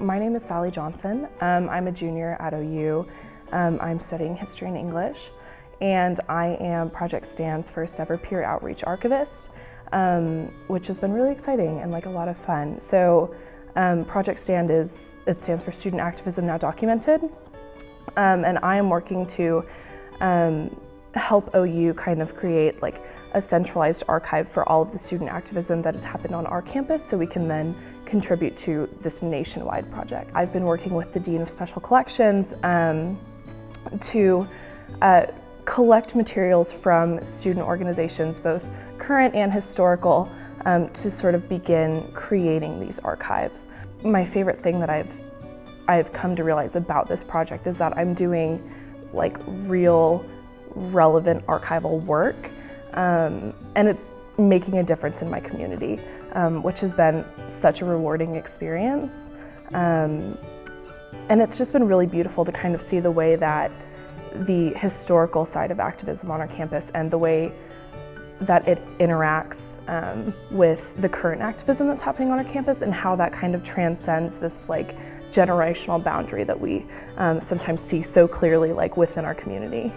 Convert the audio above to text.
my name is Sally Johnson. Um, I'm a junior at OU. Um, I'm studying history and English, and I am Project Stand's first ever peer outreach archivist, um, which has been really exciting and like a lot of fun. So um, Project Stand is, it stands for Student Activism Now Documented, um, and I am working to um, help OU kind of create like a centralized archive for all of the student activism that has happened on our campus so we can then contribute to this nationwide project. I've been working with the Dean of Special Collections um, to uh, collect materials from student organizations, both current and historical, um, to sort of begin creating these archives. My favorite thing that I've I've come to realize about this project is that I'm doing like real relevant archival work um, and it's making a difference in my community, um, which has been such a rewarding experience. Um, and it's just been really beautiful to kind of see the way that the historical side of activism on our campus and the way that it interacts um, with the current activism that's happening on our campus and how that kind of transcends this like generational boundary that we um, sometimes see so clearly like within our community.